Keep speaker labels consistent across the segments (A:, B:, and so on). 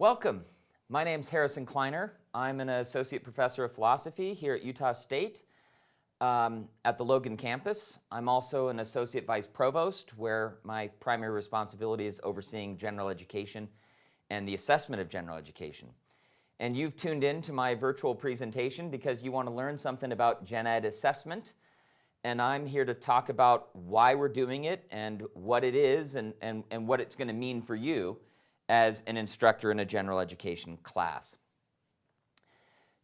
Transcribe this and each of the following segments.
A: Welcome. My name's Harrison Kleiner. I'm an associate professor of philosophy here at Utah State um, at the Logan campus. I'm also an associate vice provost where my primary responsibility is overseeing general education and the assessment of general education. And you've tuned in to my virtual presentation because you want to learn something about gen ed assessment. And I'm here to talk about why we're doing it and what it is and, and, and what it's going to mean for you as an instructor in a general education class.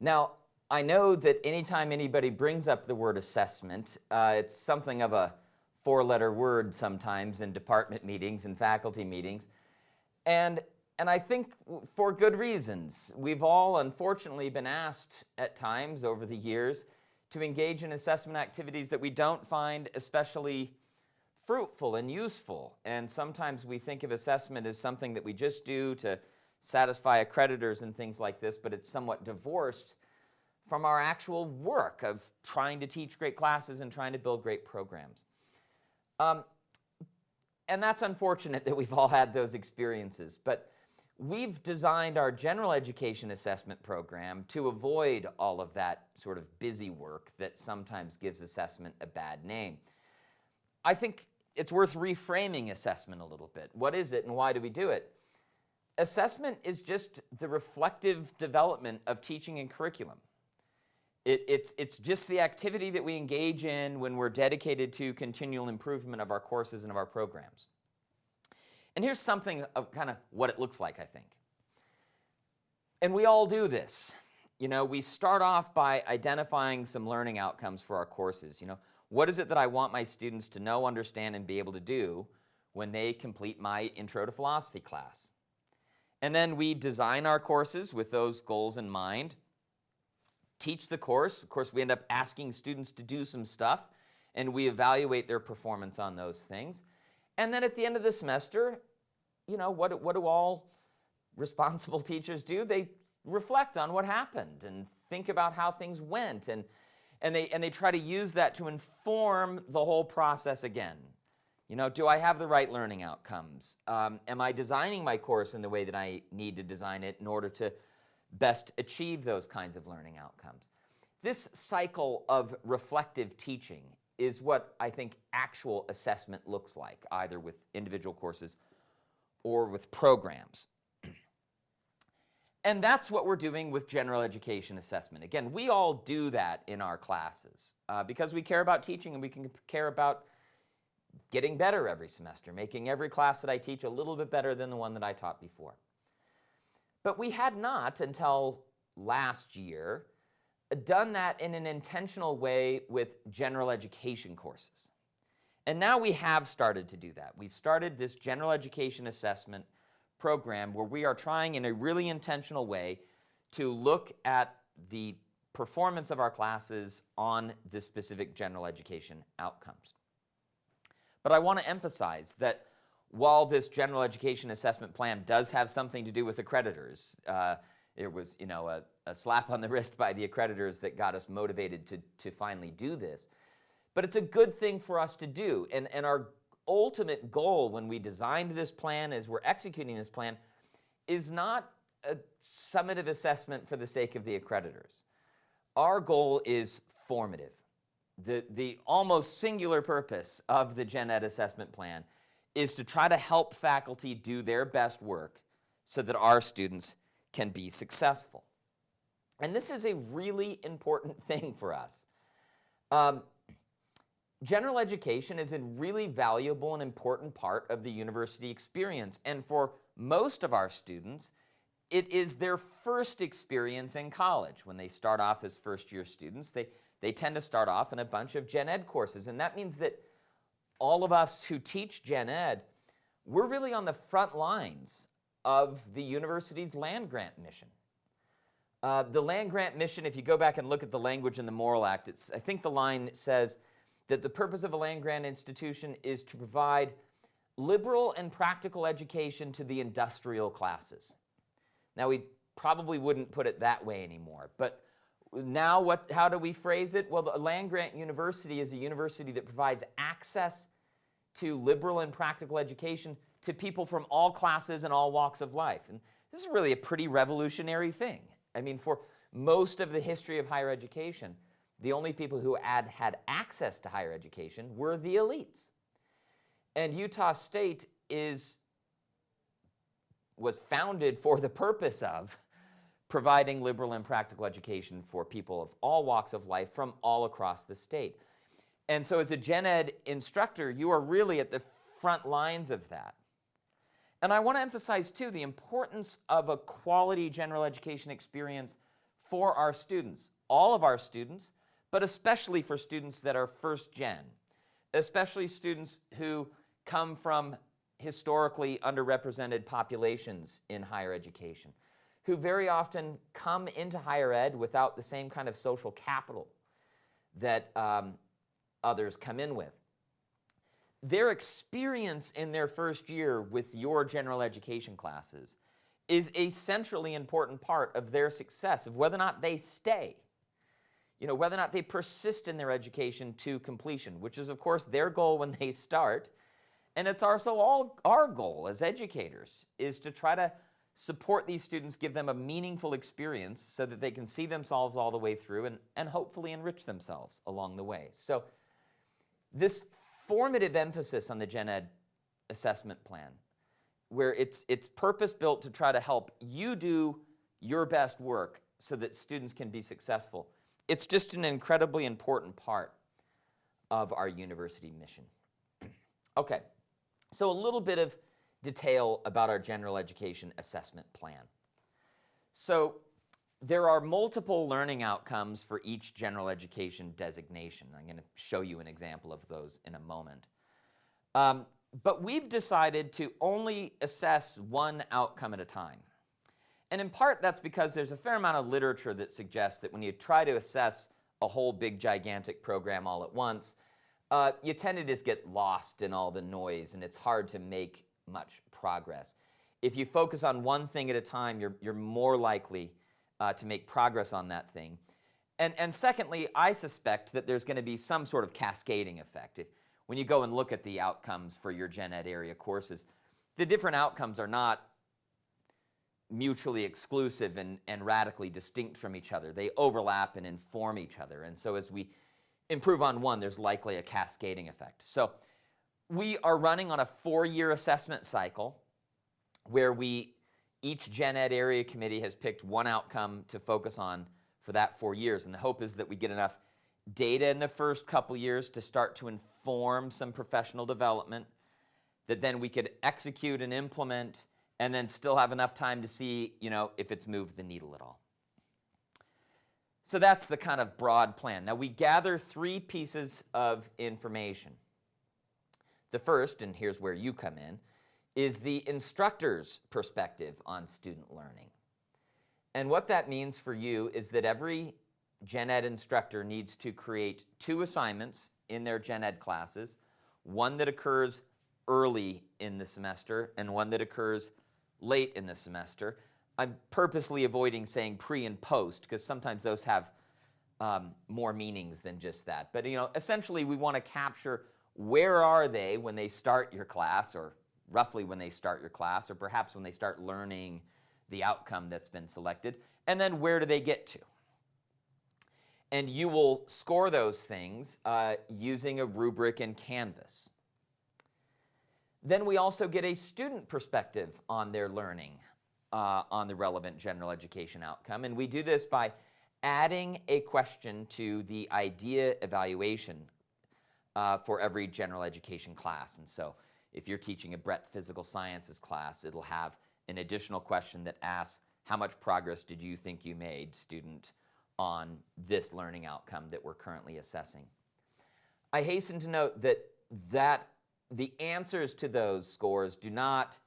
A: Now, I know that anytime anybody brings up the word assessment, uh, it's something of a four-letter word sometimes in department meetings and faculty meetings. And, and I think for good reasons. We've all unfortunately been asked at times over the years to engage in assessment activities that we don't find especially fruitful and useful. And sometimes we think of assessment as something that we just do to satisfy accreditors and things like this, but it's somewhat divorced from our actual work of trying to teach great classes and trying to build great programs. Um, and that's unfortunate that we've all had those experiences, but we've designed our general education assessment program to avoid all of that sort of busy work that sometimes gives assessment a bad name. I think it's worth reframing assessment a little bit. What is it and why do we do it? Assessment is just the reflective development of teaching and curriculum. It, it's, it's just the activity that we engage in when we're dedicated to continual improvement of our courses and of our programs. And here's something of kind of what it looks like, I think. And we all do this. You know, we start off by identifying some learning outcomes for our courses. You know, what is it that I want my students to know, understand, and be able to do when they complete my Intro to Philosophy class? And then we design our courses with those goals in mind teach the course. Of course, we end up asking students to do some stuff and we evaluate their performance on those things. And then at the end of the semester, you know, what, what do all responsible teachers do? They reflect on what happened and think about how things went and, and, they, and they try to use that to inform the whole process again. You know, do I have the right learning outcomes? Um, am I designing my course in the way that I need to design it in order to best achieve those kinds of learning outcomes. This cycle of reflective teaching is what I think actual assessment looks like, either with individual courses or with programs. And that's what we're doing with general education assessment. Again, we all do that in our classes uh, because we care about teaching and we can care about getting better every semester, making every class that I teach a little bit better than the one that I taught before. But we had not until last year done that in an intentional way with general education courses. And now we have started to do that. We've started this general education assessment program where we are trying in a really intentional way to look at the performance of our classes on the specific general education outcomes. But I want to emphasize that while this general education assessment plan does have something to do with accreditors, uh, it was you know, a, a, slap on the wrist by the accreditors that got us motivated to, to finally do this. But it's a good thing for us to do. And, and our ultimate goal when we designed this plan as we're executing this plan is not a summative assessment for the sake of the accreditors. Our goal is formative. The, the almost singular purpose of the Gen Ed assessment plan is to try to help faculty do their best work so that our students can be successful. And this is a really important thing for us. Um, general education is a really valuable and important part of the university experience. And for most of our students, it is their first experience in college. When they start off as first year students, they, they tend to start off in a bunch of gen ed courses. And that means that all of us who teach gen ed, we're really on the front lines of the university's land grant mission. Uh, the land grant mission, if you go back and look at the language in the Morrill Act, it's, I think the line says that the purpose of a land grant institution is to provide liberal and practical education to the industrial classes. Now we probably wouldn't put it that way anymore, but now what, how do we phrase it? Well, the land grant university is a university that provides access to liberal and practical education to people from all classes and all walks of life. And this is really a pretty revolutionary thing. I mean, for most of the history of higher education, the only people who had had access to higher education were the elites. And Utah State is, was founded for the purpose of providing liberal and practical education for people of all walks of life from all across the state. And so as a gen ed instructor, you are really at the front lines of that. And I want to emphasize too the importance of a quality general education experience for our students, all of our students, but especially for students that are first gen, especially students who come from historically underrepresented populations in higher education, who very often come into higher ed without the same kind of social capital that um, others come in with. Their experience in their first year with your general education classes is a centrally important part of their success, of whether or not they stay, you know, whether or not they persist in their education to completion, which is of course their goal when they start. And it's also all our goal as educators is to try to support these students, give them a meaningful experience so that they can see themselves all the way through and, and hopefully enrich themselves along the way. So this formative emphasis on the gen ed assessment plan, where it's, it's purpose-built to try to help you do your best work so that students can be successful, it's just an incredibly important part of our university mission. okay, so a little bit of detail about our general education assessment plan. So there are multiple learning outcomes for each general education designation. I'm going to show you an example of those in a moment. Um, but we've decided to only assess one outcome at a time. And in part that's because there's a fair amount of literature that suggests that when you try to assess a whole big gigantic program all at once, uh, you tend to just get lost in all the noise and it's hard to make much progress. If you focus on one thing at a time, you're, you're more likely uh, to make progress on that thing. And, and secondly, I suspect that there's going to be some sort of cascading effect. If, when you go and look at the outcomes for your gen ed area courses, the different outcomes are not mutually exclusive and, and radically distinct from each other. They overlap and inform each other. And so as we improve on one, there's likely a cascading effect. So we are running on a four-year assessment cycle where we, each Gen Ed area committee has picked one outcome to focus on for that four years. And the hope is that we get enough data in the first couple years to start to inform some professional development that then we could execute and implement and then still have enough time to see, you know, if it's moved the needle at all. So that's the kind of broad plan. Now we gather three pieces of information. The first, and here's where you come in, is the instructor's perspective on student learning. And what that means for you is that every gen ed instructor needs to create two assignments in their gen ed classes, one that occurs early in the semester and one that occurs late in the semester. I'm purposely avoiding saying pre and post because sometimes those have um, more meanings than just that. But you know, essentially we want to capture where are they when they start your class or roughly when they start your class or perhaps when they start learning the outcome that's been selected and then where do they get to. And you will score those things uh, using a rubric in Canvas. Then we also get a student perspective on their learning uh, on the relevant general education outcome. And we do this by adding a question to the idea evaluation uh, for every general education class. And so if you're teaching a breadth physical sciences class, it'll have an additional question that asks, how much progress did you think you made, student, on this learning outcome that we're currently assessing? I hasten to note that, that the answers to those scores do not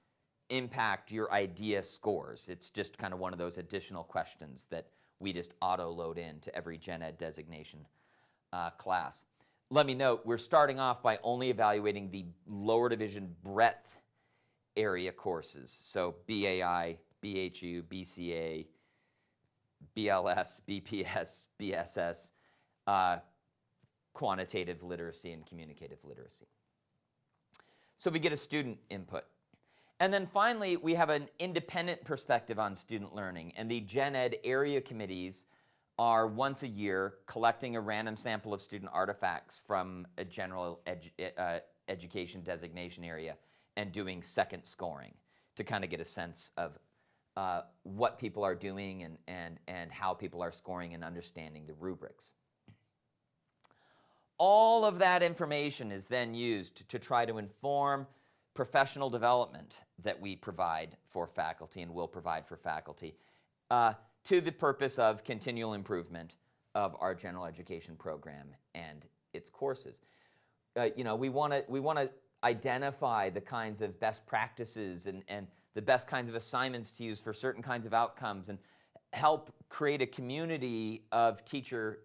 A: impact your idea scores. It's just kind of one of those additional questions that we just auto load into every gen ed designation uh, class let me note, we're starting off by only evaluating the lower division breadth area courses. So BAI, BHU, BCA, BLS, BPS, BSS, uh, quantitative literacy and communicative literacy. So we get a student input. And then finally, we have an independent perspective on student learning. And the Gen Ed area committees are once a year collecting a random sample of student artifacts from a general edu uh, education designation area and doing second scoring to kind of get a sense of uh, what people are doing and, and, and how people are scoring and understanding the rubrics. All of that information is then used to try to inform professional development that we provide for faculty and will provide for faculty uh, to the purpose of continual improvement of our general education program and its courses. Uh, you know, we want to we want to identify the kinds of best practices and, and the best kinds of assignments to use for certain kinds of outcomes and help create a community of teacher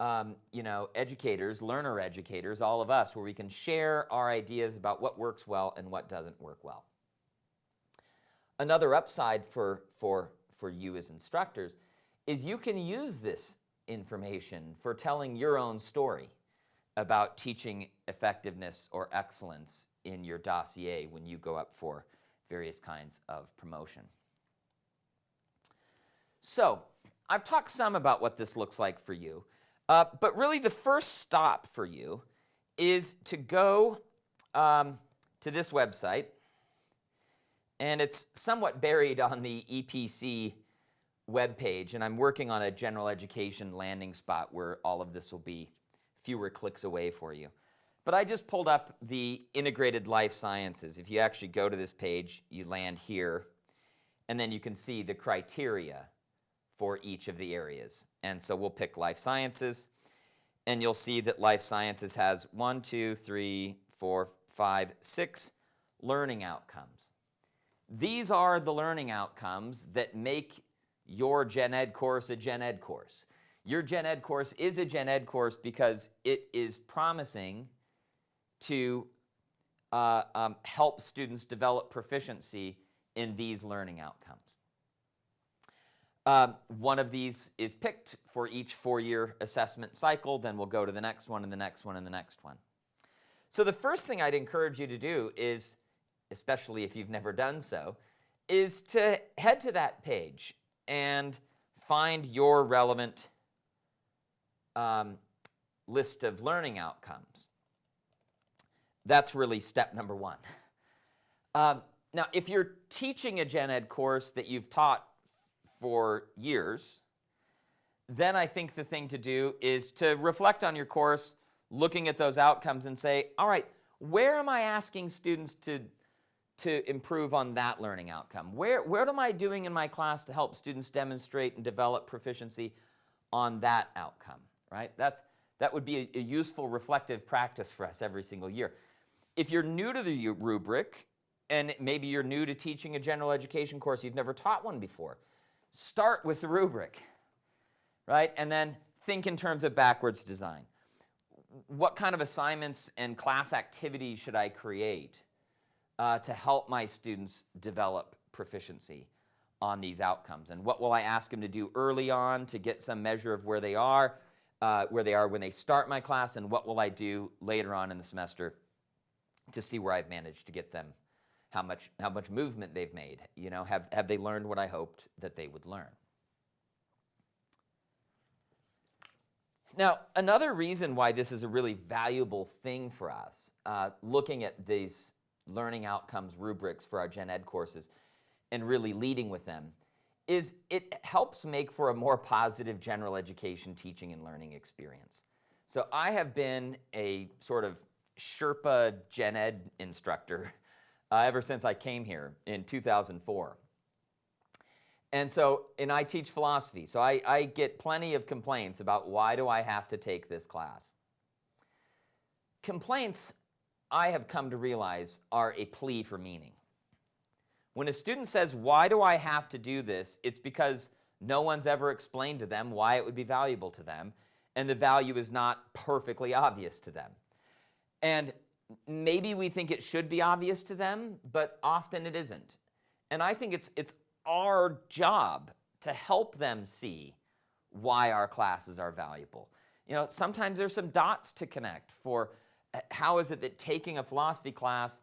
A: um, you know, educators, learner educators, all of us, where we can share our ideas about what works well and what doesn't work well. Another upside for, for, for you as instructors is you can use this information for telling your own story about teaching effectiveness or excellence in your dossier when you go up for various kinds of promotion. So, I've talked some about what this looks like for you. Uh, but really the first stop for you is to go um, to this website, and it's somewhat buried on the EPC webpage, and I'm working on a general education landing spot where all of this will be fewer clicks away for you. But I just pulled up the integrated life sciences. If you actually go to this page, you land here, and then you can see the criteria for each of the areas. And so we'll pick life sciences, and you'll see that life sciences has one, two, three, four, five, six learning outcomes. These are the learning outcomes that make your gen ed course a gen ed course. Your gen ed course is a gen ed course because it is promising to uh, um, help students develop proficiency in these learning outcomes. Um, one of these is picked for each four-year assessment cycle, then we'll go to the next one and the next one and the next one. So the first thing I'd encourage you to do is, especially if you've never done so, is to head to that page and find your relevant um, list of learning outcomes. That's really step number one. Um, now, if you're teaching a gen ed course that you've taught for years, then I think the thing to do is to reflect on your course, looking at those outcomes and say, all right, where am I asking students to, to improve on that learning outcome? Where, where am I doing in my class to help students demonstrate and develop proficiency on that outcome, right? That's, that would be a, a useful reflective practice for us every single year. If you're new to the rubric, and maybe you're new to teaching a general education course, you've never taught one before, start with the rubric, right? And then think in terms of backwards design. What kind of assignments and class activities should I create uh, to help my students develop proficiency on these outcomes? And what will I ask them to do early on to get some measure of where they are, uh, where they are when they start my class, and what will I do later on in the semester to see where I've managed to get them how much, how much movement they've made. You know, have, have they learned what I hoped that they would learn? Now, another reason why this is a really valuable thing for us, uh, looking at these learning outcomes rubrics for our gen ed courses and really leading with them, is it helps make for a more positive general education teaching and learning experience. So I have been a sort of Sherpa gen ed instructor uh, ever since I came here in 2004. And so, and I teach philosophy, so I, I get plenty of complaints about why do I have to take this class. Complaints, I have come to realize, are a plea for meaning. When a student says, why do I have to do this, it's because no one's ever explained to them why it would be valuable to them, and the value is not perfectly obvious to them. And maybe we think it should be obvious to them, but often it isn't. And I think it's, it's our job to help them see why our classes are valuable. You know, sometimes there's some dots to connect for uh, how is it that taking a philosophy class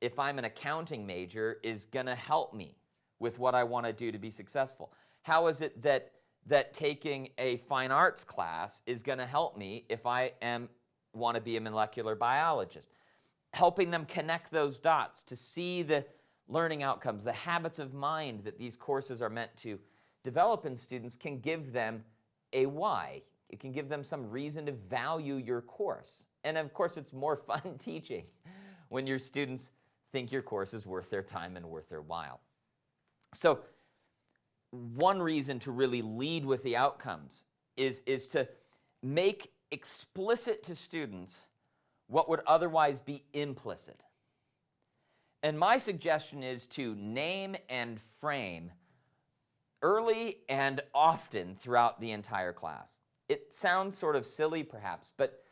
A: if I'm an accounting major, is going to help me with what I want to do to be successful? How is it that, that taking a fine arts class is going to help me if I am want to be a molecular biologist? Helping them connect those dots to see the learning outcomes, the habits of mind that these courses are meant to develop in students can give them a why. It can give them some reason to value your course. And of course, it's more fun teaching when your students think your course is worth their time and worth their while. So one reason to really lead with the outcomes is, is to make explicit to students what would otherwise be implicit. And my suggestion is to name and frame early and often throughout the entire class. It sounds sort of silly perhaps, but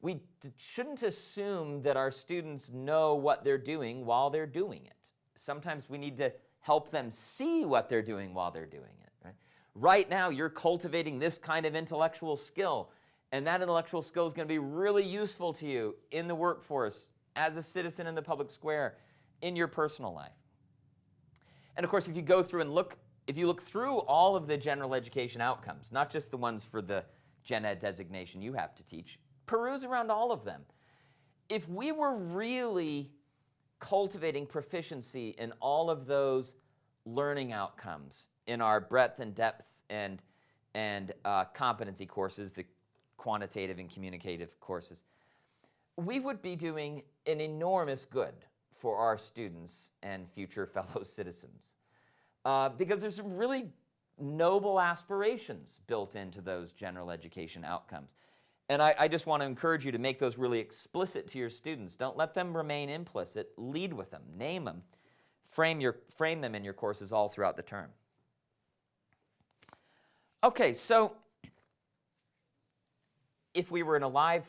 A: we shouldn't assume that our students know what they're doing while they're doing it. Sometimes we need to help them see what they're doing while they're doing it. Right, right now, you're cultivating this kind of intellectual skill, and that intellectual skill is going to be really useful to you in the workforce, as a citizen in the public square, in your personal life. And of course, if you go through and look, if you look through all of the general education outcomes, not just the ones for the gen ed designation you have to teach, peruse around all of them. If we were really cultivating proficiency in all of those learning outcomes in our breadth and depth and, and uh, competency courses, the quantitative and communicative courses, we would be doing an enormous good for our students and future fellow citizens. Uh, because there's some really noble aspirations built into those general education outcomes. And I, I, just want to encourage you to make those really explicit to your students. Don't let them remain implicit. Lead with them. Name them. Frame, your, frame them in your courses all throughout the term. Okay, so if we were in a live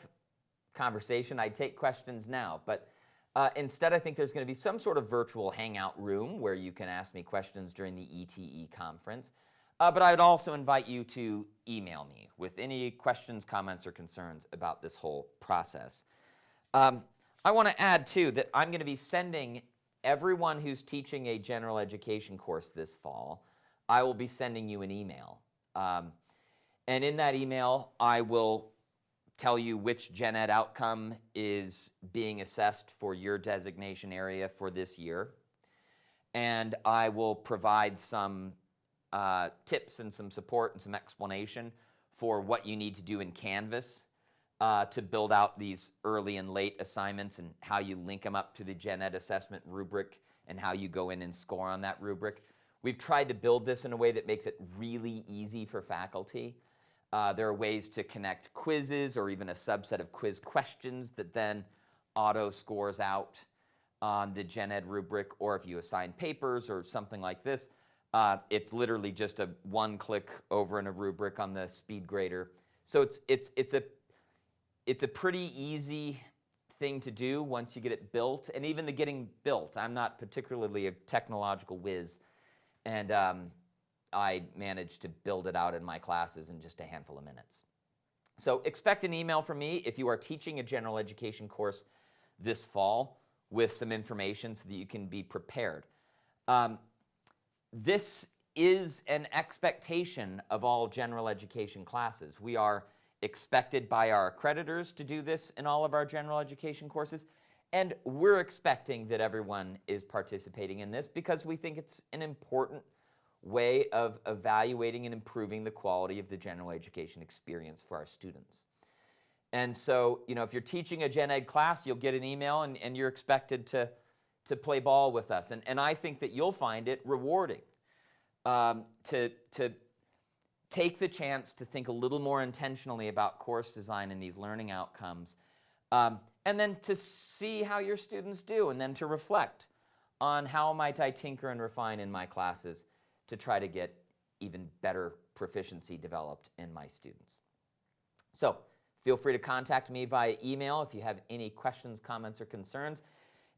A: conversation, I'd take questions now. But uh, instead, I think there's going to be some sort of virtual hangout room where you can ask me questions during the ETE conference. Uh, but I would also invite you to email me with any questions, comments, or concerns about this whole process. Um, I want to add, too, that I'm going to be sending everyone who's teaching a general education course this fall, I will be sending you an email. Um, and in that email, I will tell you which gen ed outcome is being assessed for your designation area for this year. And I will provide some uh, tips and some support and some explanation for what you need to do in Canvas uh, to build out these early and late assignments and how you link them up to the gen ed assessment rubric and how you go in and score on that rubric. We've tried to build this in a way that makes it really easy for faculty. Uh, there are ways to connect quizzes or even a subset of quiz questions that then auto scores out on the gen ed rubric or if you assign papers or something like this, uh, it's literally just a one click over in a rubric on the speed grader. So it's, it's, it's, a, it's a pretty easy thing to do once you get it built. And even the getting built, I'm not particularly a technological whiz. And um, I managed to build it out in my classes in just a handful of minutes. So expect an email from me if you are teaching a general education course this fall with some information so that you can be prepared. Um, this is an expectation of all general education classes. We are expected by our accreditors to do this in all of our general education courses, and we're expecting that everyone is participating in this because we think it's an important way of evaluating and improving the quality of the general education experience for our students. And so, you know, if you're teaching a gen ed class, you'll get an email and, and you're expected to to play ball with us. And, and I think that you'll find it rewarding um, to, to take the chance to think a little more intentionally about course design and these learning outcomes. Um, and then to see how your students do and then to reflect on how might I tinker and refine in my classes to try to get even better proficiency developed in my students. So feel free to contact me via email if you have any questions, comments, or concerns.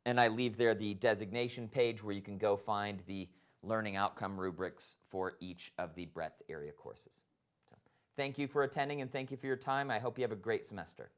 A: And I leave there the designation page where you can go find the learning outcome rubrics for each of the breadth area courses. So thank you for attending and thank you for your time. I hope you have a great semester.